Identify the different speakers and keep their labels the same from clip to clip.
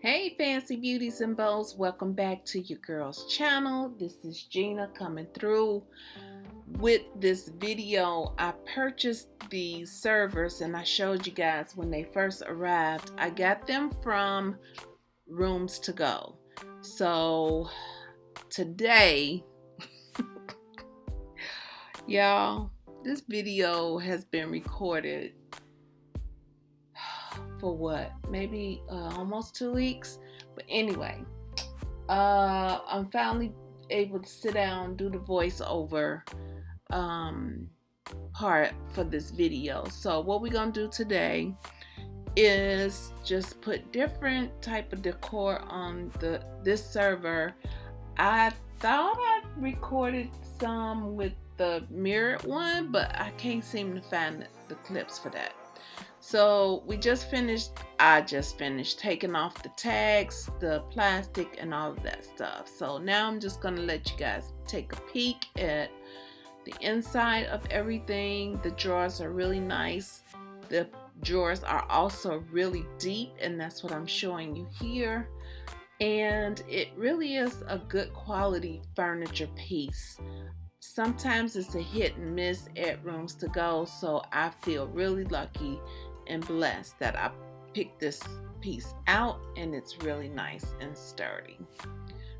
Speaker 1: Hey fancy beauties and bows, welcome back to your girl's channel. This is Gina coming through with this video. I purchased these servers and I showed you guys when they first arrived. I got them from Rooms to Go. So today, y'all, this video has been recorded for what? Maybe uh, almost two weeks? But anyway uh, I'm finally able to sit down do the voiceover um, part for this video. So what we're gonna do today is just put different type of decor on the this server. I thought I recorded some with the mirrored one but I can't seem to find the, the clips for that so we just finished, I just finished taking off the tags, the plastic and all of that stuff. So now I'm just gonna let you guys take a peek at the inside of everything. The drawers are really nice. The drawers are also really deep and that's what I'm showing you here. And it really is a good quality furniture piece sometimes it's a hit and miss at rooms to go so I feel really lucky and blessed that I picked this piece out and it's really nice and sturdy.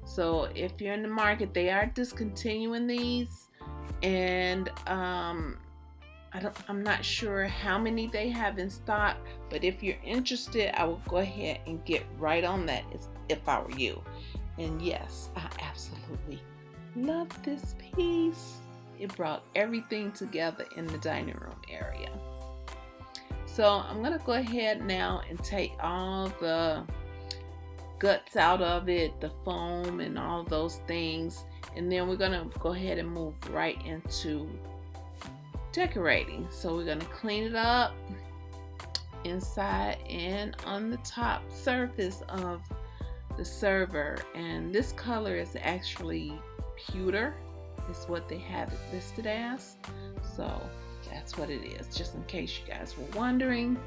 Speaker 1: So if you're in the market, they are discontinuing these and um, I don't, I'm not sure how many they have in stock, but if you're interested, I will go ahead and get right on that if I were you. And yes, I absolutely love this piece. It brought everything together in the dining room area. So I'm going to go ahead now and take all the guts out of it, the foam and all those things. And then we're going to go ahead and move right into decorating. So we're going to clean it up inside and on the top surface of the server. And this color is actually pewter is what they have it listed as. So that's what it is, just in case you guys were wondering.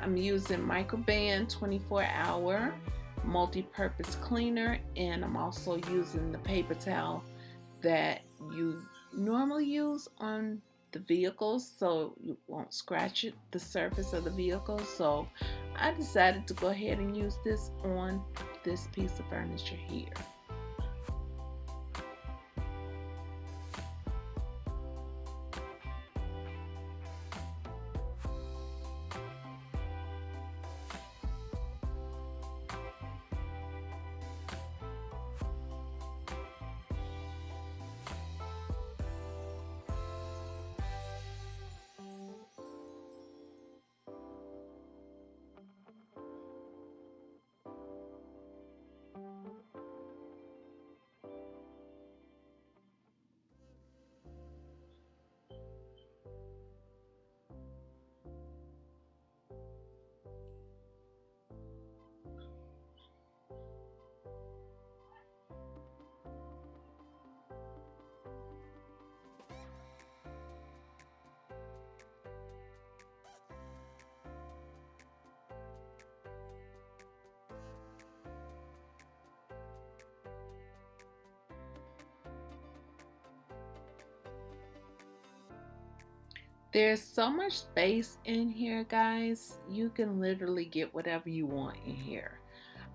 Speaker 1: I'm using Microban 24 hour multi-purpose cleaner and I'm also using the paper towel that you normally use on the vehicles so you won't scratch it the surface of the vehicle so I decided to go ahead and use this on this piece of furniture here There's so much space in here, guys. You can literally get whatever you want in here.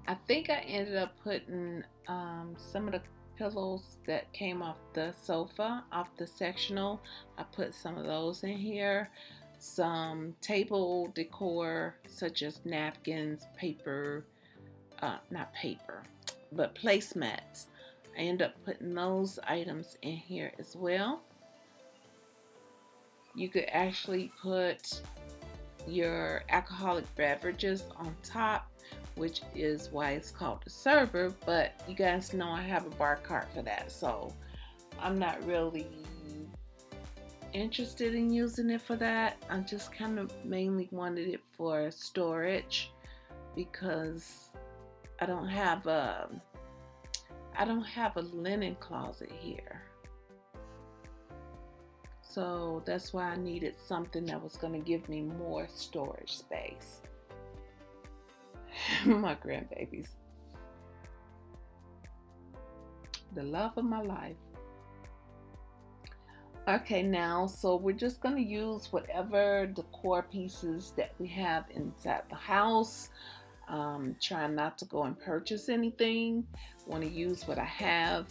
Speaker 1: I think I ended up putting um, some of the pillows that came off the sofa, off the sectional. I put some of those in here. Some table decor, such as napkins, paper, uh, not paper, but placemats. I end up putting those items in here as well you could actually put your alcoholic beverages on top which is why it's called the server but you guys know I have a bar cart for that so I'm not really interested in using it for that. I just kind of mainly wanted it for storage because I don't have a I don't have a linen closet here so that's why I needed something that was going to give me more storage space. my grandbabies. The love of my life. Okay, now, so we're just going to use whatever decor pieces that we have inside the house. Um, trying not to go and purchase anything. Want to use what I have.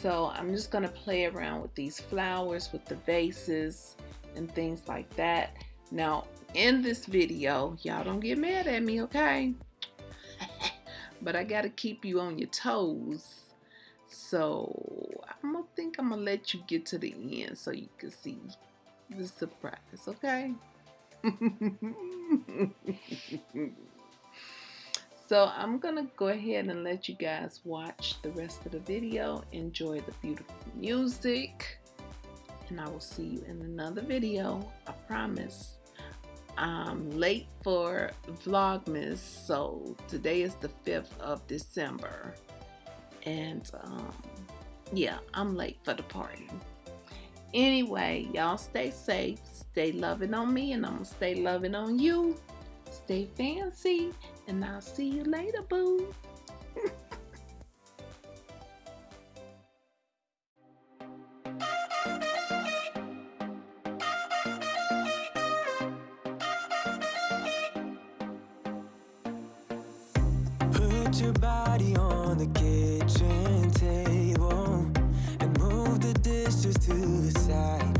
Speaker 1: So I'm just going to play around with these flowers, with the vases and things like that. Now, in this video, y'all don't get mad at me, okay? but I got to keep you on your toes. So I'm gonna think I'm gonna let you get to the end so you can see the surprise, okay? so I'm gonna go ahead and let you guys watch the rest of the video. Enjoy the beautiful music. And I will see you in another video. I promise. I'm late for Vlogmas, so today is the 5th of December. And um, yeah, I'm late for the party. Anyway, y'all stay safe, stay loving on me, and I'm gonna stay loving on you. Stay fancy, and I'll see you later, boo.
Speaker 2: Put your body on the kitchen table and move the dishes to the side.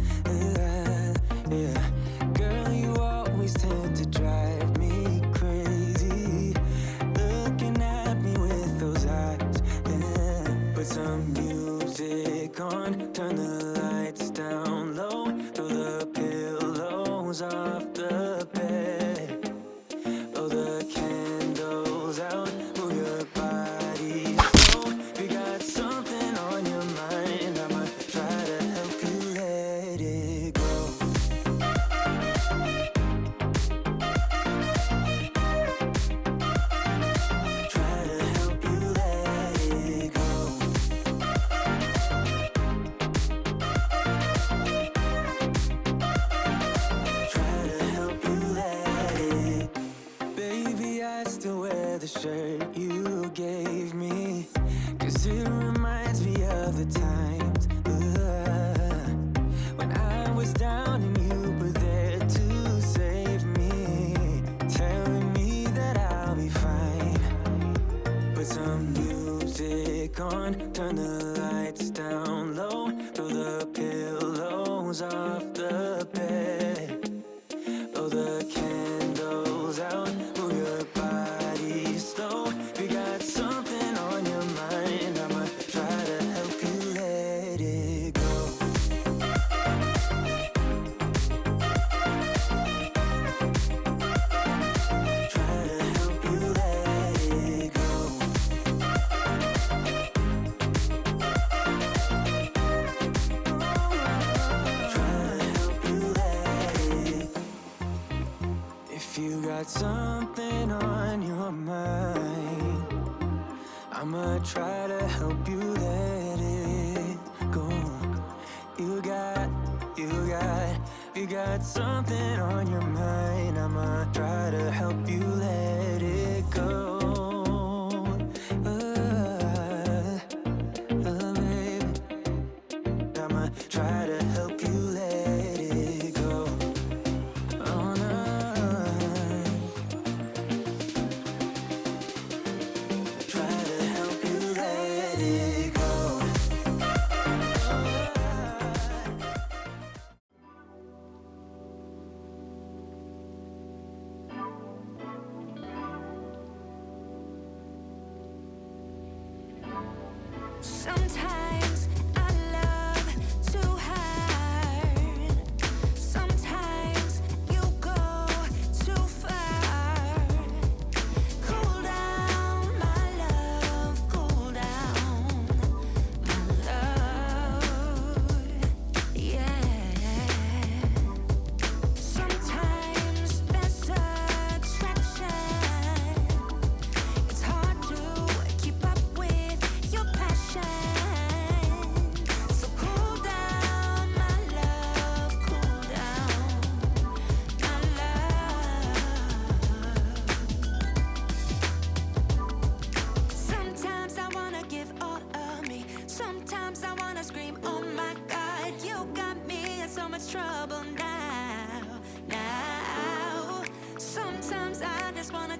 Speaker 2: Yeah, girl, you always tend to drive turn the gave me. Cause it reminds me of the times uh, When I was down and you were there to save me Telling me that I'll be fine. Put some music on, turn the lights down low Throw the pillows off the bed I'ma try to help you let it go. You got, you got, you got something on your mind, I'ma try to help you let it go.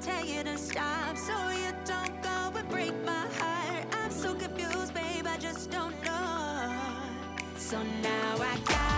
Speaker 2: tell you to stop so you don't go and break my heart. I'm so confused,
Speaker 3: babe, I just don't know.
Speaker 4: So now I got.